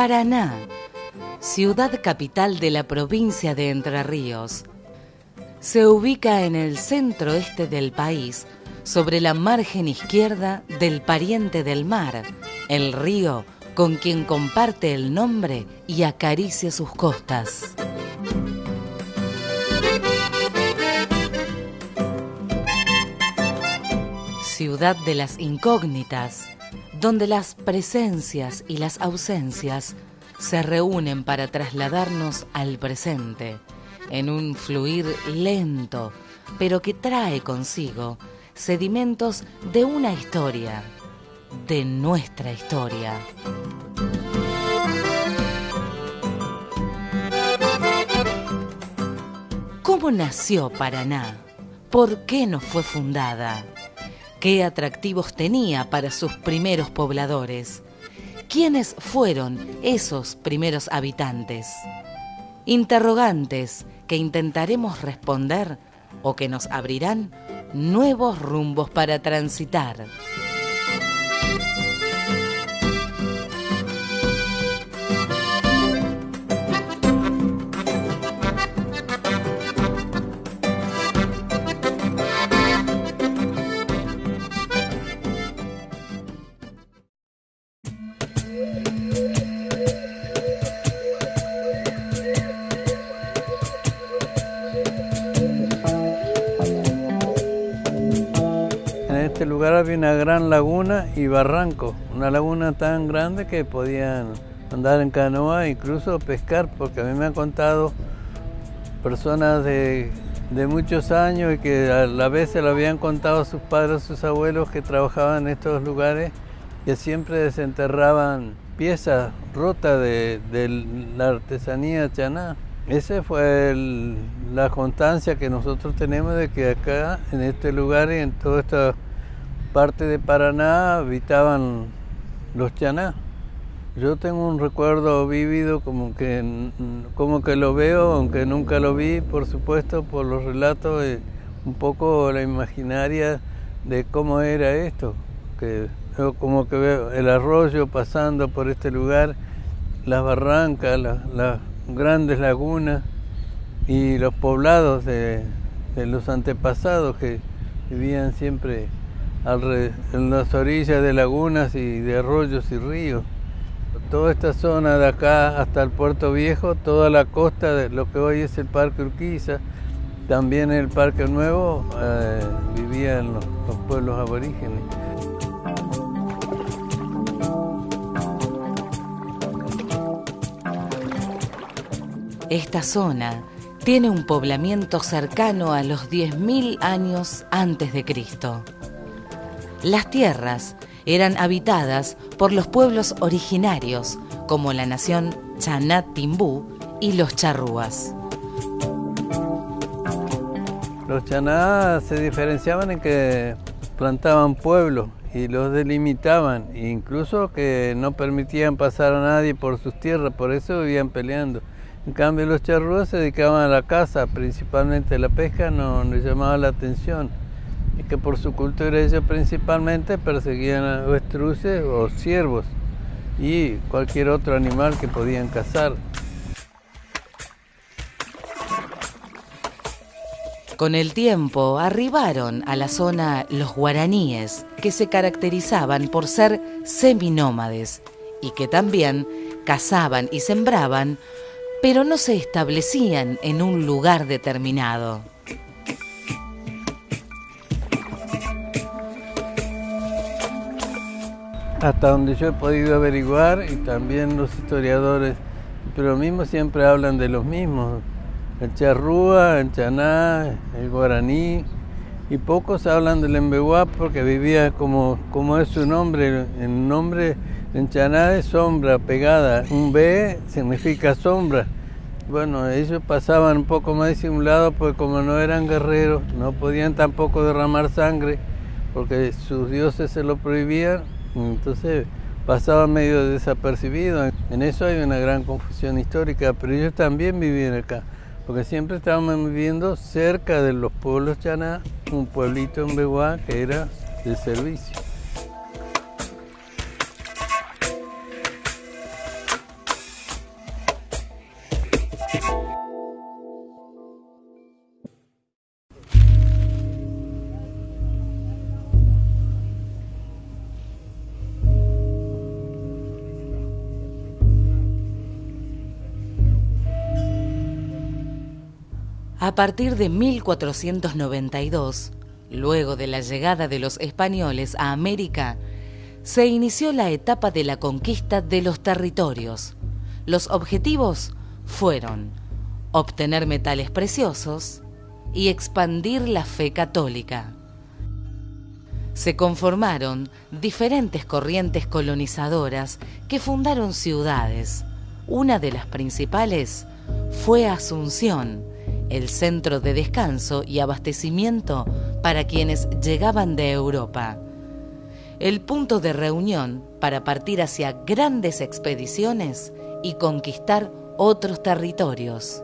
Paraná, ciudad capital de la provincia de Entre Ríos. Se ubica en el centro este del país, sobre la margen izquierda del pariente del mar, el río con quien comparte el nombre y acaricia sus costas. Ciudad de las incógnitas, donde las presencias y las ausencias se reúnen para trasladarnos al presente, en un fluir lento, pero que trae consigo sedimentos de una historia, de nuestra historia. ¿Cómo nació Paraná? ¿Por qué no fue fundada? ¿Qué atractivos tenía para sus primeros pobladores? ¿Quiénes fueron esos primeros habitantes? Interrogantes que intentaremos responder o que nos abrirán nuevos rumbos para transitar. Había una gran laguna y barranco, una laguna tan grande que podían andar en canoa, incluso pescar, porque a mí me han contado personas de, muchos años y que a la vez se lo habían contado a sus padres, sus abuelos que trabajaban en estos lugares, que siempre desenterraban piezas rotas de, la artesanía chaná. Esa fue la constancia que nosotros tenemos de que acá, en este lugar y en todo esto parte de Paraná habitaban los chaná. Yo tengo un recuerdo vívido como que, como que lo veo, aunque nunca lo vi, por supuesto, por los relatos, un poco la imaginaria de cómo era esto. Que como que veo el arroyo pasando por este lugar, las barrancas, las, grandes lagunas y los poblados de los antepasados que vivían siempre en las orillas de lagunas y de arroyos y ríos. Toda esta zona de acá hasta el Puerto Viejo, toda la costa de lo que hoy es el Parque Urquiza, también el Parque Nuevo eh, vivían los pueblos aborígenes. Esta zona tiene un poblamiento cercano a los 10.000 años antes de Cristo. Las tierras eran habitadas por los pueblos originarios, como la nación Chanat Timbú y los charrúas. Los chaná se diferenciaban en que plantaban pueblos y los delimitaban, incluso que no permitían pasar a nadie por sus tierras, por eso vivían peleando. En cambio los charrúas se dedicaban a la caza, principalmente la pesca no les llamaba la atención que por su cultura ellos principalmente perseguían a avestruces o ciervos y cualquier otro animal que podían cazar. Con el tiempo arribaron a la zona los guaraníes, que se caracterizaban por ser seminómades y que también cazaban y sembraban, pero no se establecían en un lugar determinado. Hasta donde yo he podido averiguar y también los historiadores, pero mismos siempre hablan de los mismos, el charrúa, el chaná, el guaraní, y pocos hablan del embeguá porque vivía como, como es su nombre, el nombre en chaná es sombra pegada, un B significa sombra. Bueno, ellos pasaban un poco más disimulados porque como no eran guerreros, no podían tampoco derramar sangre porque sus dioses se lo prohibían, entonces pasaba medio desapercibido. En eso hay una gran confusión histórica, pero ellos también vivían acá, porque siempre estábamos viviendo cerca de los pueblos chaná, un pueblito en Beguá que era de servicio. A partir de 1492, luego de la llegada de los españoles a América, se inició la etapa de la conquista de los territorios. Los objetivos fueron obtener metales preciosos y expandir la fe católica. Se conformaron diferentes corrientes colonizadoras que fundaron ciudades. Una de las principales fue Asunción, el centro de descanso y abastecimiento para quienes llegaban de Europa. El punto de reunión para partir hacia grandes expediciones y conquistar otros territorios.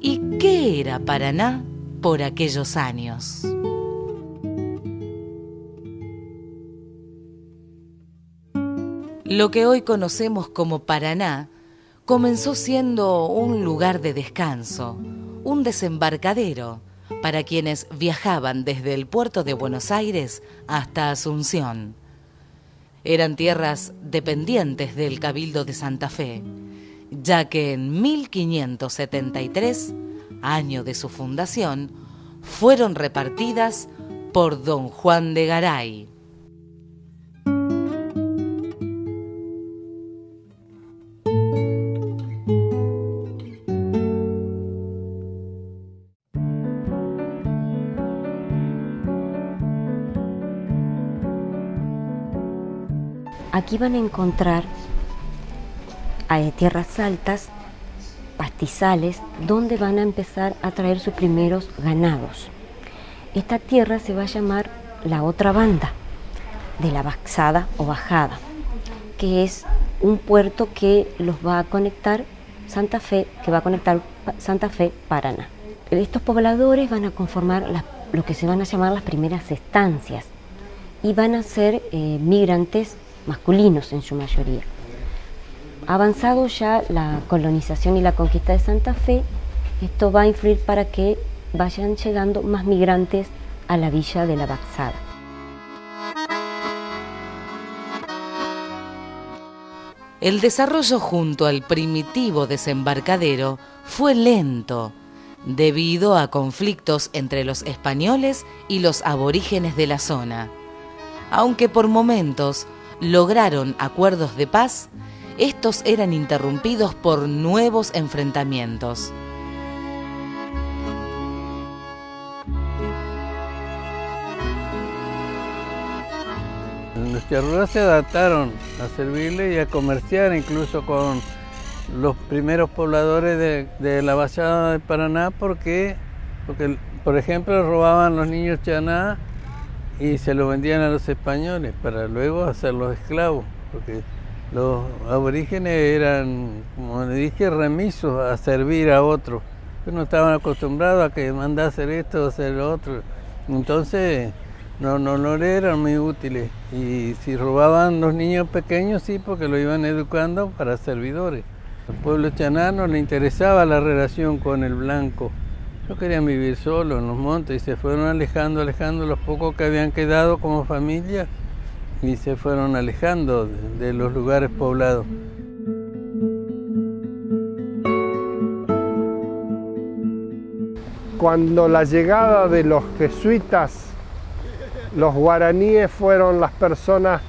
¿Y qué era Paraná por aquellos años? Lo que hoy conocemos como Paraná comenzó siendo un lugar de descanso, un desembarcadero para quienes viajaban desde el puerto de Buenos Aires hasta Asunción. Eran tierras dependientes del Cabildo de Santa Fe, ya que en 1573, año de su fundación, fueron repartidas por don Juan de Garay. Aquí van a encontrar tierras altas, pastizales, donde van a empezar a traer sus primeros ganados. Esta tierra se va a llamar la otra banda de la Baxada o Bajada, que es un puerto que los va a conectar Santa Fe, que va a conectar Santa Fe Paraná. Estos pobladores van a conformar lo que se van a llamar las primeras estancias y van a ser eh, migrantes masculinos en su mayoría. Avanzado ya la colonización y la conquista de Santa Fe, esto va a influir para que vayan llegando más migrantes a la villa de la Baxada. El desarrollo junto al primitivo desembarcadero fue lento debido a conflictos entre los españoles y los aborígenes de la zona, aunque por momentos lograron acuerdos de paz, estos eran interrumpidos por nuevos enfrentamientos. Los charrúas se adaptaron a servirle y a comerciar incluso con los primeros pobladores de, la Bajada de Paraná porque, porque, por ejemplo, robaban los niños chaná y se lo vendían a los españoles para luego hacerlos esclavos, porque los aborígenes eran, como le dije, remisos a servir a otros, no estaban acostumbrados a que mandara esto o hacer lo otro. Entonces no, no, no le eran muy útiles. Y si robaban los niños pequeños, sí, porque lo iban educando para servidores. Al pueblo chaná no le interesaba la relación con el blanco. No querían vivir solos en los montes y se fueron alejando, alejando los pocos que habían quedado como familia y se fueron alejando de, los lugares poblados. Cuando la llegada de los jesuitas, los guaraníes fueron las personas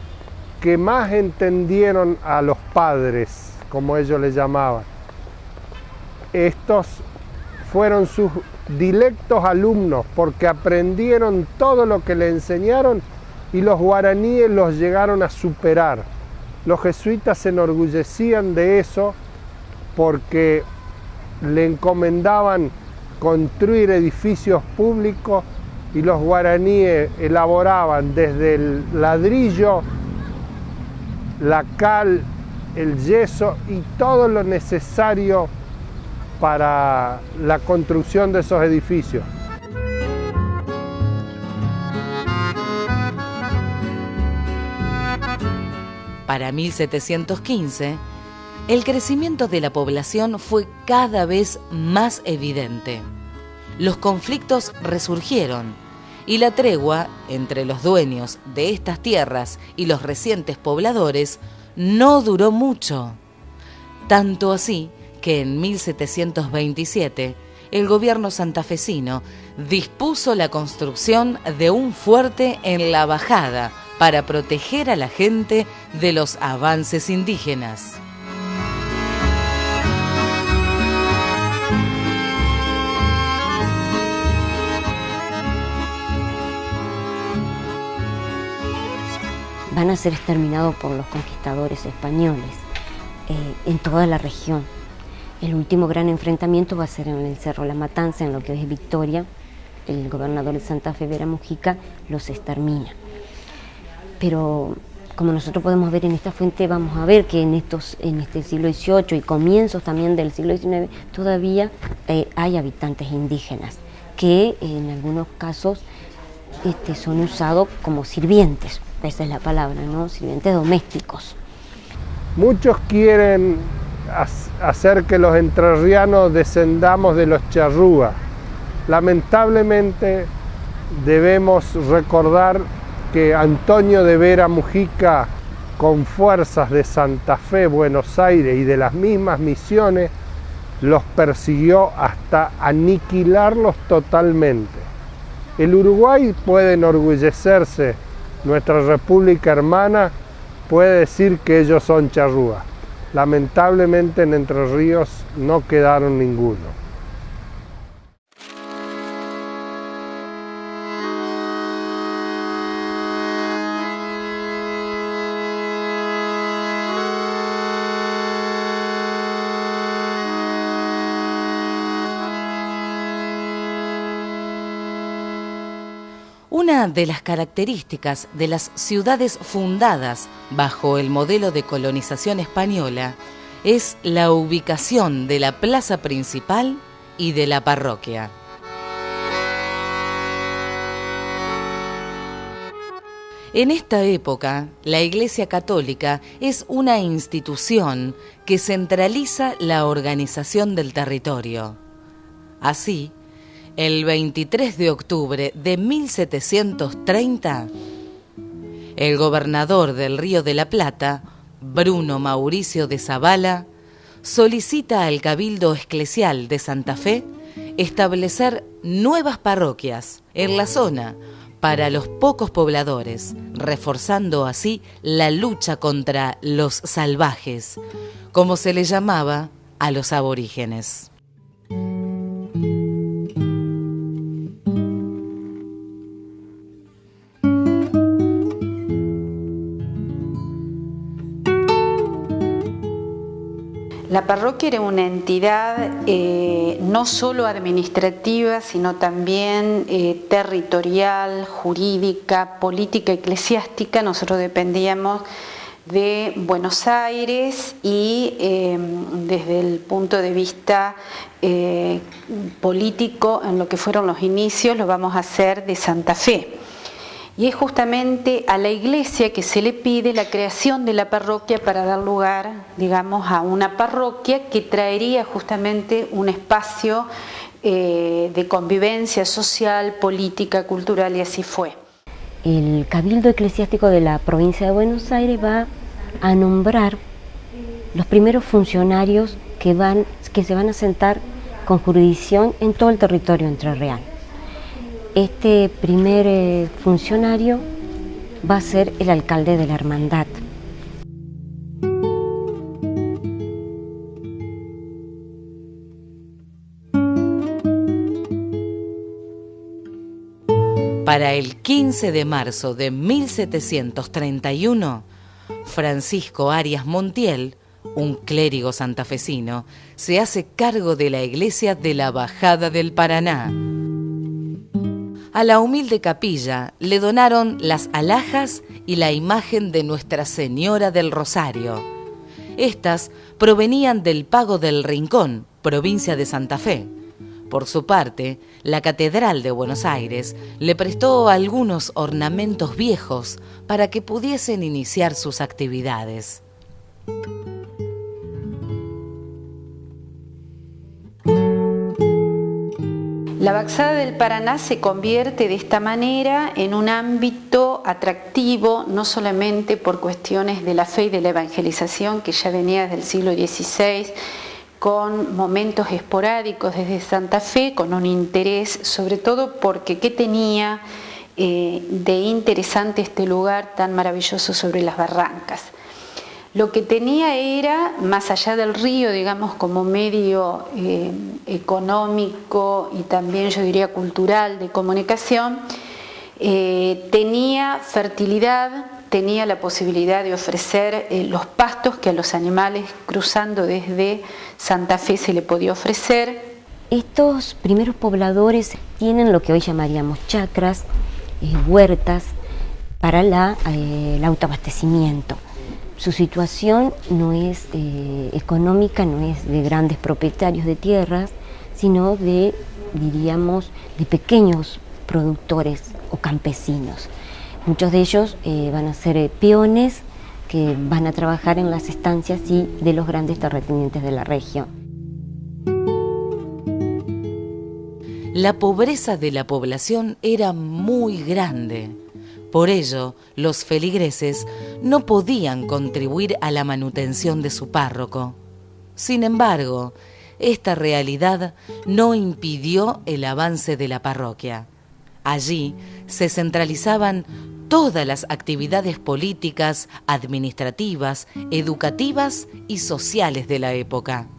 que más entendieron a los padres, como ellos les llamaban. Estos fueron sus directos alumnos porque aprendieron todo lo que le enseñaron y los guaraníes los llegaron a superar. Los jesuitas se enorgullecían de eso porque le encomendaban construir edificios públicos y los guaraníes elaboraban desde el ladrillo, la cal, el yeso y todo lo necesario para la construcción de esos edificios. Para 1715, el crecimiento de la población fue cada vez más evidente. Los conflictos resurgieron y la tregua entre los dueños de estas tierras y los recientes pobladores no duró mucho. Tanto así que en 1727 el gobierno santafesino dispuso la construcción de un fuerte en la bajada para proteger a la gente de los avances indígenas. van a ser exterminados por los conquistadores españoles eh, en toda la región. El último gran enfrentamiento va a ser en el Cerro La Matanza, en lo que es Victoria. El gobernador de Santa Fe, Vera Mujica, los extermina. Pero como nosotros podemos ver en esta fuente, vamos a ver que en, estos, en este siglo XVIII y comienzos también del siglo XIX todavía eh, hay habitantes indígenas que en algunos casos este, son usados como sirvientes esa es la palabra, ¿no? Sirvientes domésticos. Muchos quieren hacer que los entrerrianos descendamos de los charrúas. Lamentablemente debemos recordar que Antonio de Vera Mujica, con fuerzas de Santa Fe, Buenos Aires y de las mismas misiones, los persiguió hasta aniquilarlos totalmente. El Uruguay puede enorgullecerse nuestra república hermana puede decir que ellos son charrúas. Lamentablemente en Entre Ríos no quedaron ninguno. Una de las características de las ciudades fundadas bajo el modelo de colonización española es la ubicación de la plaza principal y de la parroquia. En esta época, la Iglesia Católica es una institución que centraliza la organización del territorio. Así, el 23 de octubre de 1730, el gobernador del Río de la Plata, Bruno Mauricio de Zavala, solicita al Cabildo Eclesial de Santa Fe establecer nuevas parroquias en la zona para los pocos pobladores, reforzando así la lucha contra los salvajes, como se le llamaba a los aborígenes. La parroquia era una entidad eh, no solo administrativa, sino también eh, territorial, jurídica, política, eclesiástica. Nosotros dependíamos de Buenos Aires y em, desde el punto de vista eh, político, en lo que fueron los inicios, lo vamos a hacer de Santa Fe. Y es justamente a la iglesia que se le pide la creación de la parroquia para dar lugar, digamos, a una parroquia que traería justamente un espacio eh, de convivencia social, política, cultural y así fue. El Cabildo Eclesiástico de la provincia de Buenos Aires va a nombrar los primeros funcionarios que, van, que se van a sentar con jurisdicción en todo el territorio entrerreal. Este primer eh, funcionario va a ser el alcalde de la hermandad. Para el 15 de marzo de 1731, Francisco Arias Montiel, un clérigo santafesino, se hace cargo de la iglesia de la Bajada del Paraná a la humilde capilla le donaron las alhajas y la imagen de Nuestra Señora del Rosario. Estas provenían del Pago del Rincón, provincia de Santa Fe. Por su parte, la Catedral de Buenos Aires le prestó algunos ornamentos viejos para que pudiesen iniciar sus actividades. La Baxada del Paraná se convierte de esta manera en un ámbito atractivo, no solamente por cuestiones de la fe y de la evangelización que ya venía desde el siglo XVI, con momentos esporádicos desde Santa Fe, con un interés, sobre todo porque ¿qué tenía eh, de interesante este lugar tan maravilloso sobre las barrancas? Lo que tenía era, más allá del río, digamos, como medio eh, económico y también yo diría cultural de comunicación, eh, tenía fertilidad, tenía la posibilidad de ofrecer eh, los pastos que a los animales cruzando desde Santa Fe se le podía ofrecer. Estos primeros pobladores tienen lo que hoy llamaríamos chacras, huertas, para el autoabastecimiento su situación no es eh, económica, no es de grandes propietarios de tierras, sino de, diríamos, de pequeños productores o campesinos. Muchos de ellos eh, van a ser eh, peones que van a trabajar en las estancias y de los grandes terratenientes de la región. La pobreza de la población era muy grande por ello, los feligreses no podían contribuir a la manutención de su párroco. Sin embargo, esta realidad no impidió el avance de la parroquia. Allí se centralizaban todas las actividades políticas, administrativas, educativas y sociales de la época.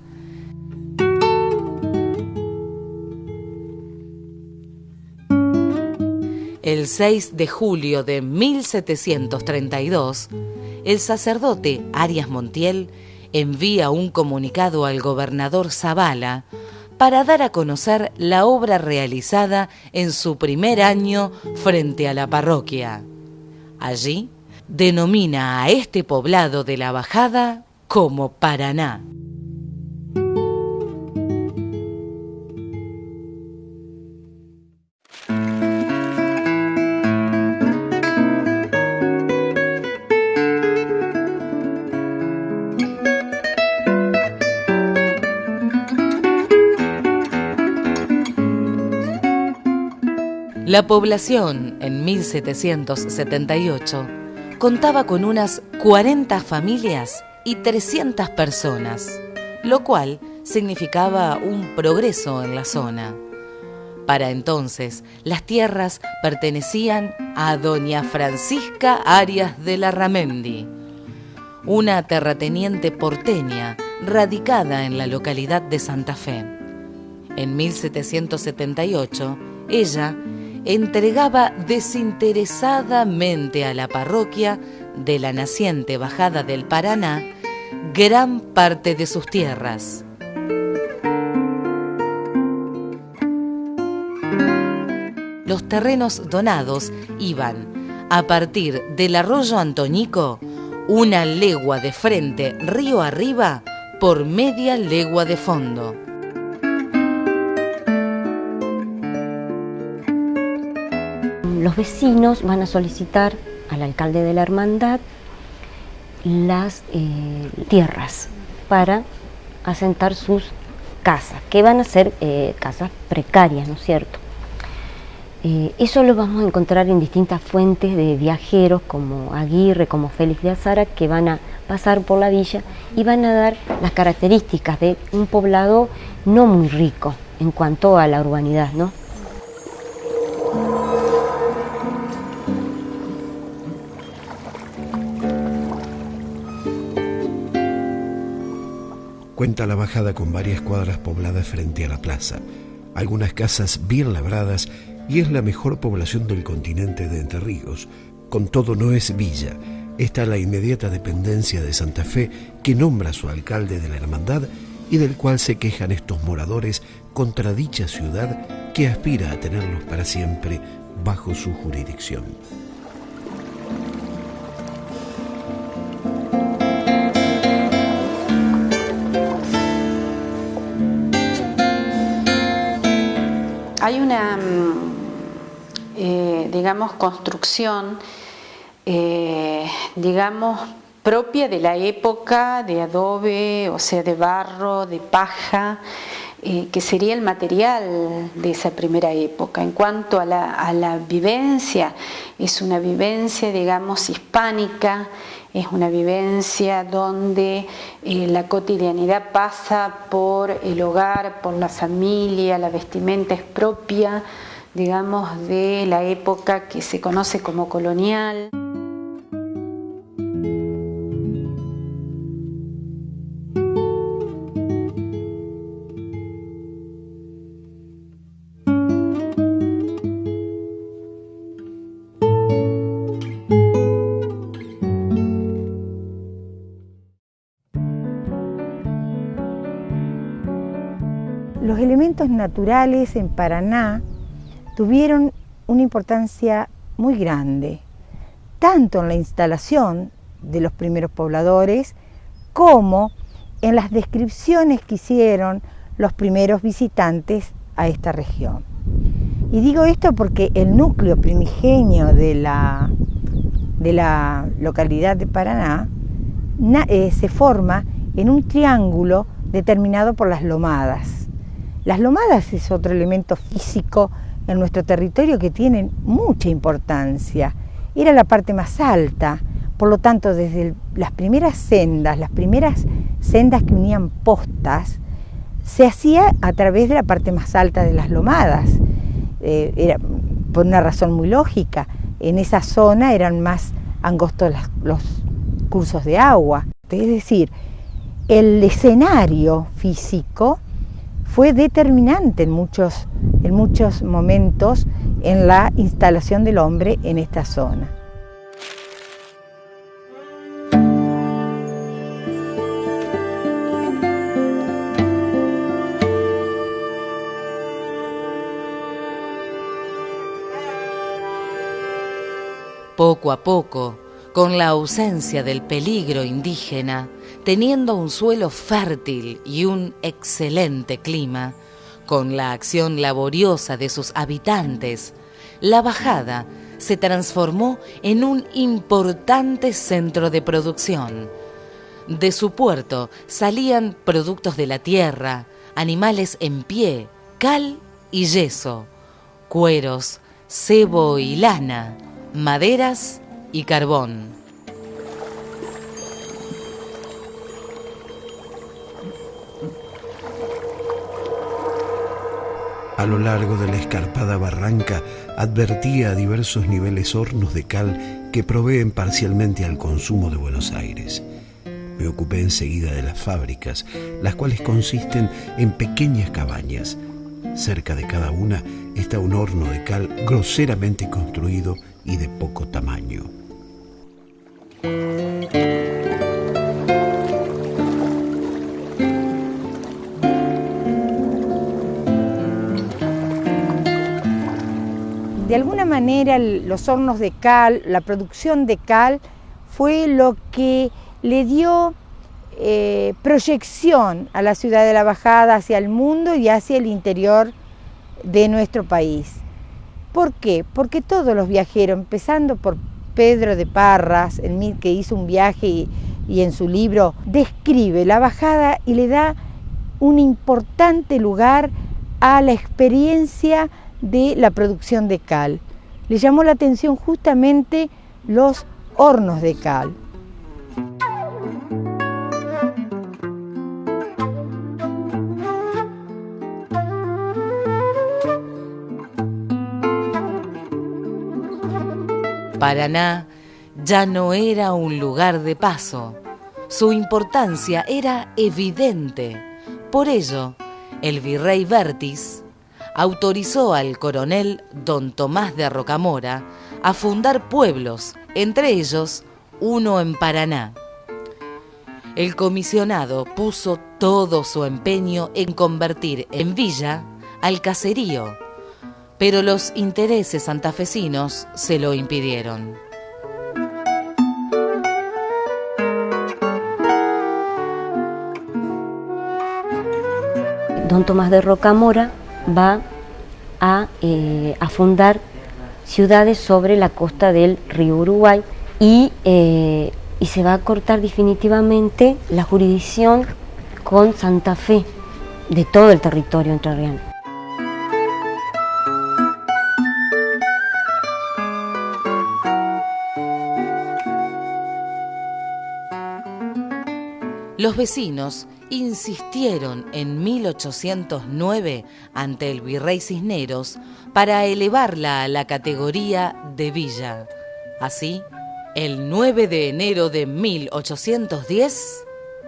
El 6 de julio de 1732, el sacerdote Arias Montiel envía un comunicado al gobernador Zavala para dar a conocer la obra realizada en su primer año frente a la parroquia. Allí denomina a este poblado de la Bajada como Paraná. La población en 1778 contaba con unas 40 familias y 300 personas, lo cual significaba un progreso en la zona. Para entonces, las tierras pertenecían a doña Francisca Arias de la Ramendi, una terrateniente porteña radicada en la localidad de Santa Fe. En 1778, ella entregaba desinteresadamente a la parroquia de la naciente Bajada del Paraná gran parte de sus tierras. Los terrenos donados iban, a partir del arroyo Antonico, una legua de frente río arriba por media legua de fondo. Los vecinos van a solicitar al alcalde de la hermandad las eh, tierras para asentar sus casas, que van a ser eh, casas precarias, ¿no es cierto? Eh, eso lo vamos a encontrar en distintas fuentes de viajeros como Aguirre, como Félix de Azara, que van a pasar por la villa y van a dar las características de un poblado no muy rico en cuanto a la urbanidad, ¿no? Cuenta la bajada con varias cuadras pobladas frente a la plaza, algunas casas bien labradas y es la mejor población del continente de Entre Ríos. Con todo no es villa, está la inmediata dependencia de Santa Fe que nombra a su alcalde de la hermandad y del cual se quejan estos moradores contra dicha ciudad que aspira a tenerlos para siempre bajo su jurisdicción. Hay una, mm, eh, digamos, construcción, eh, digamos, propia de la época de adobe, o sea, de barro, de paja, eh, que sería el material de esa primera época. En cuanto a la, vivencia, es una vivencia, digamos, hispánica, es una vivencia donde eh, la cotidianidad pasa por el hogar, por la familia, la vestimenta es propia, digamos, de la época que se conoce como colonial. Naturales en Paraná tuvieron una importancia muy grande, tanto en la instalación de los primeros pobladores como en las descripciones que hicieron los primeros visitantes a esta región. Y digo esto porque el núcleo primigenio de la, de la localidad de Paraná eh, se forma en un triángulo determinado por las lomadas. Las lomadas es otro elemento físico en nuestro territorio que tiene mucha importancia. Era la parte más alta, por lo tanto desde las primeras sendas, las primeras sendas que unían postas, se hacía a través de la parte más alta de las lomadas. Eh, era por una razón muy lógica. En esa zona eran más angostos los cursos de agua. Es decir, el escenario físico fue determinante en muchos, en muchos momentos en la instalación del hombre en esta zona. Poco a poco, con la ausencia del peligro indígena, teniendo un suelo fértil y un excelente clima, con la acción laboriosa de sus habitantes, la bajada se transformó en un importante centro de producción. De su puerto salían productos de la tierra, animales en pie, cal y yeso, cueros, cebo y lana, maderas y carbón. A lo largo de la escarpada barranca advertía a diversos niveles hornos de cal que proveen parcialmente al consumo de Buenos Aires. Me ocupé enseguida de las fábricas, las cuales consisten en pequeñas cabañas. Cerca de cada una está un horno de cal groseramente construido y de poco tamaño. De alguna manera los hornos de cal, la producción de cal, fue lo que le dio eh, proyección a la ciudad de la Bajada hacia el mundo y hacia el interior de nuestro país. ¿Por qué? Porque todos los viajeros, empezando por Pedro de Parras, el que hizo un viaje y, y en su libro describe la bajada y le da un importante lugar a la experiencia de la producción de cal. Le llamó la atención justamente los hornos de cal. Paraná ya no era un lugar de paso. Su importancia era evidente. Por ello, el virrey Vértiz autorizó al coronel don Tomás de Rocamora a fundar pueblos, entre ellos uno en Paraná. El comisionado puso todo su empeño en convertir en villa al caserío, pero los intereses santafesinos se lo impidieron. Don Tomás de Rocamora va eh, a, fundar ciudades sobre la costa del río Uruguay y, eh, y se va a cortar definitivamente la jurisdicción con Santa Fe. de todo el territorio entrerriano. Los vecinos insistieron en 1809 ante el virrey Cisneros para elevarla a la categoría de villa. Así, el 9 de enero de 1810,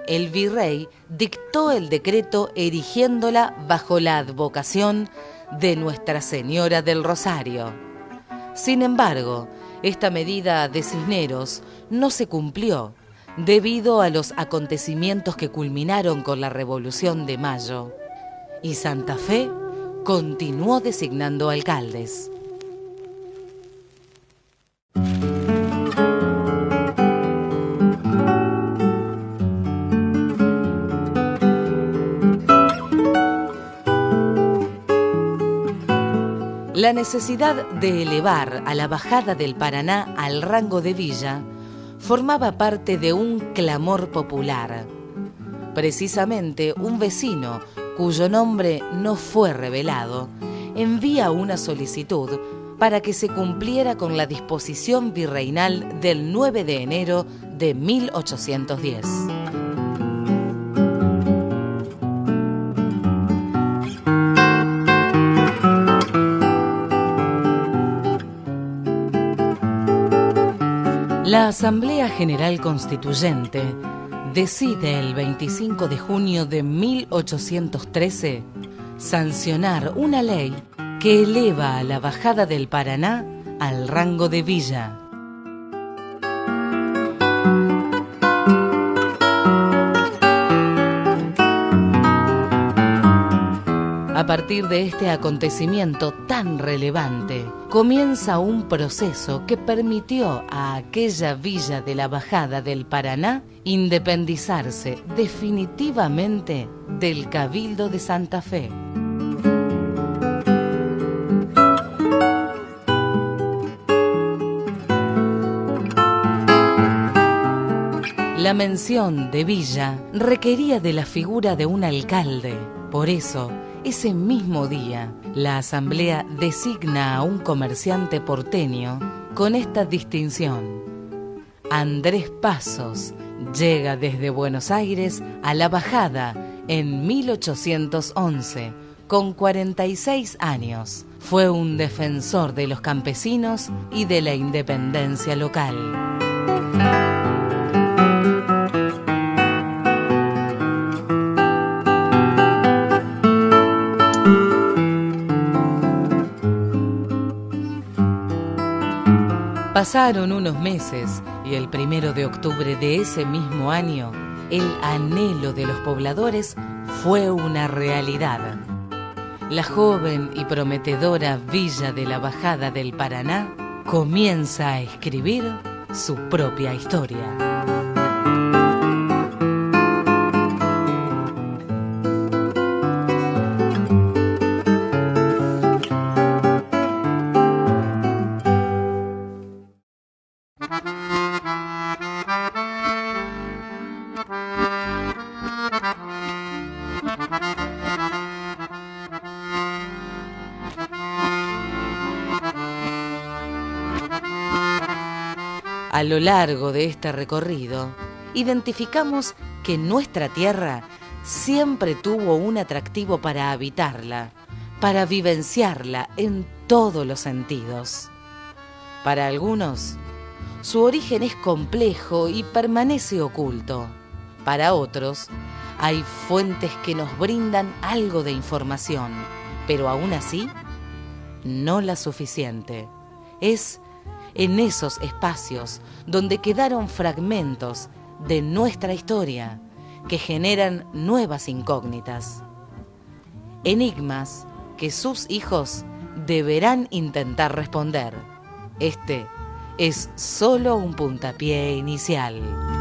el virrey dictó el decreto erigiéndola bajo la advocación de Nuestra Señora del Rosario. Sin embargo, esta medida de Cisneros no se cumplió debido a los acontecimientos que culminaron con la Revolución de Mayo, y Santa Fe continuó designando alcaldes. La necesidad de elevar a la bajada del Paraná al rango de villa formaba parte de un clamor popular. Precisamente un vecino, cuyo nombre no fue revelado, envía una solicitud para que se cumpliera con la disposición virreinal del 9 de enero de 1810. La Asamblea General Constituyente decide el 25 de junio de 1813 sancionar una ley que eleva a la bajada del Paraná al rango de villa. A partir de este acontecimiento tan relevante, comienza un proceso que permitió a aquella villa de la Bajada del Paraná independizarse definitivamente del Cabildo de Santa Fe. La mención de villa requería de la figura de un alcalde. Por eso, ese mismo día, la Asamblea designa a un comerciante porteño con esta distinción. Andrés Pasos llega desde Buenos Aires a La Bajada en 1811, con 46 años. Fue un defensor de los campesinos y de la independencia local. Pasaron unos meses y el primero de octubre de ese mismo año, el anhelo de los pobladores fue una realidad. La joven y prometedora villa de la Bajada del Paraná comienza a escribir su propia historia. A lo largo de este recorrido, identificamos que nuestra tierra siempre tuvo un atractivo para habitarla, para vivenciarla en todos los sentidos. Para algunos, su origen es complejo y permanece oculto. Para otros, hay fuentes que nos brindan algo de información, pero aún así, no la suficiente. Es en esos espacios donde quedaron fragmentos de nuestra historia que generan nuevas incógnitas. Enigmas que sus hijos deberán intentar responder. Este es solo un puntapié inicial.